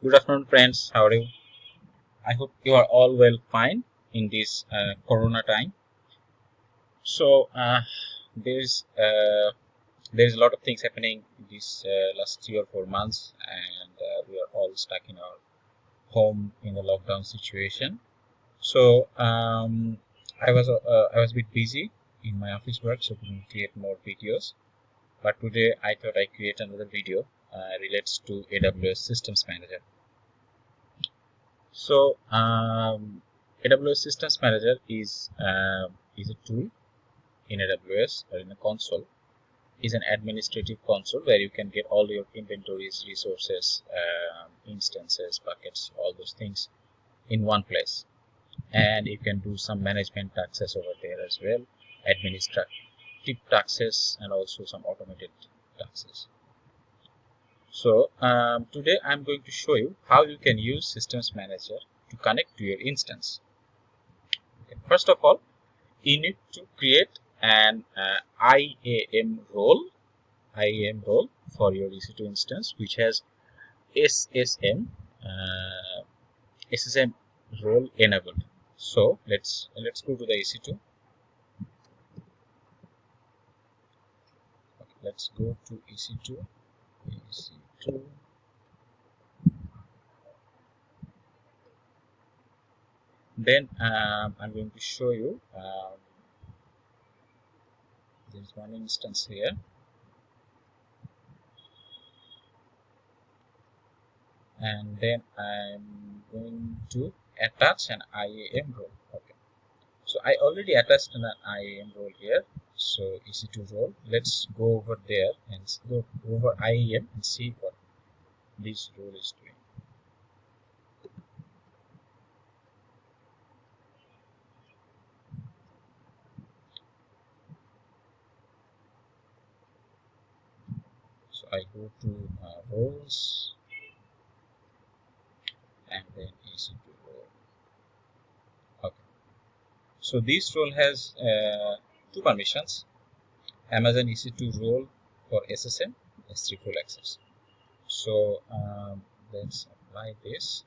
Good afternoon, friends. How are you? I hope you are all well fine in this uh, Corona time. So uh, there's uh, there's a lot of things happening this uh, last three or four months, and uh, we are all stuck in our home in the lockdown situation. So um, I was uh, I was a bit busy in my office work, so couldn't create more videos. But today I thought I create another video relates to AWS Systems Manager. So um, AWS Systems Manager is uh, is a tool in AWS or in a console is an administrative console where you can get all your inventories, resources, uh, instances, buckets, all those things in one place. And you can do some management tasks over there as well, administrative tasks and also some automated tasks. So um, today I'm going to show you how you can use Systems Manager to connect to your instance. Okay. First of all, you need to create an uh, IAM role, IAM role for your EC2 instance, which has SSM, uh, SSM role enabled. So let's let's go to the EC2. Okay, let's go to EC2. EC2. Then um, I'm going to show you. Um, there's one instance here. And then I'm going to attach an IAM role. Okay. So I already attached an IAM role here. So EC2 role let's go over there and go over IAM and see this role is doing So I go to uh, roles and then EC2 role. Okay. So this role has uh, two permissions. Amazon EC2 role for SSM, S3 full access. So um, let's apply this.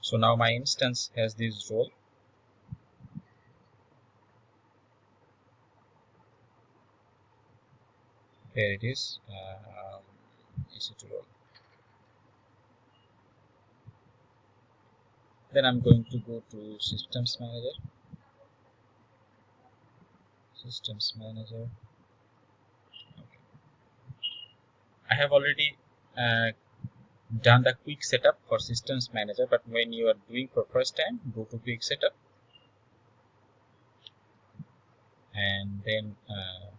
So now my instance has this role. Here it is um, EC2 role. Then I'm going to go to systems manager. Systems manager okay. I have already uh, done the quick setup for systems manager but when you are doing for first time go to quick setup. And then uh,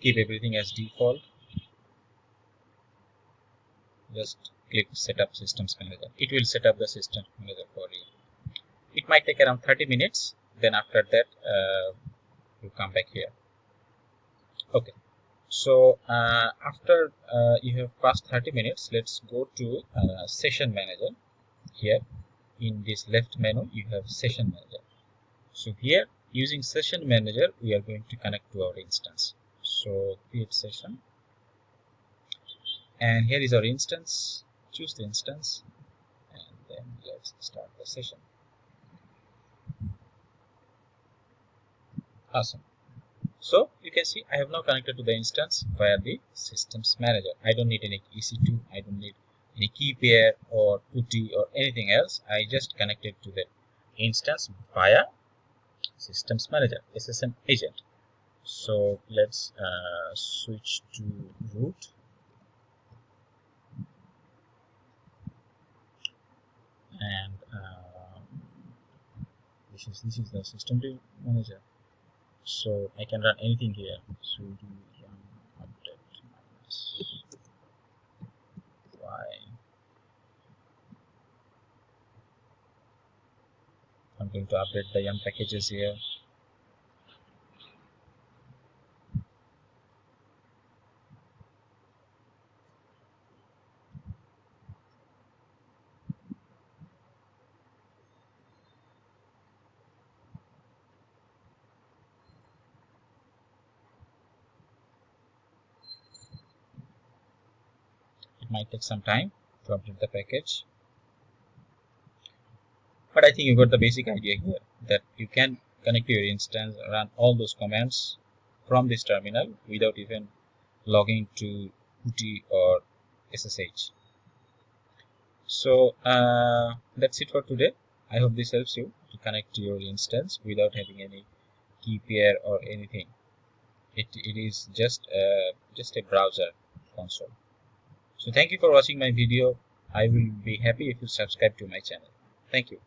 keep everything as default. Just click setup systems manager. It will set up the system manager for you. It might take around 30 minutes. Then after that uh, you come back here okay. So uh, after uh, you have passed 30 minutes let's go to uh, session manager. Here in this left menu you have session manager. So here using session manager we are going to connect to our instance. So create session. And here is our instance. Choose the instance. And then let's start the session. Awesome so you can see I have now connected to the instance via the systems manager. I don't need any EC2 I don't need any key pair or PuTTY or anything else. I just connected to the instance via systems manager SSM agent. So let's uh, switch to root. And uh, this is this is the system manager so I can run anything here. sudo run update minus y? I'm going to update the yum packages here it might take some time to update the package. But I think you got the basic idea here that you can connect to your instance run all those commands from this terminal without even logging to PuTTY or SSH so uh, that's it for today. I hope this helps you to connect to your instance without having any key pair or anything. It, it is just uh, just a browser console so thank you for watching my video. I will be happy if you subscribe to my channel. Thank you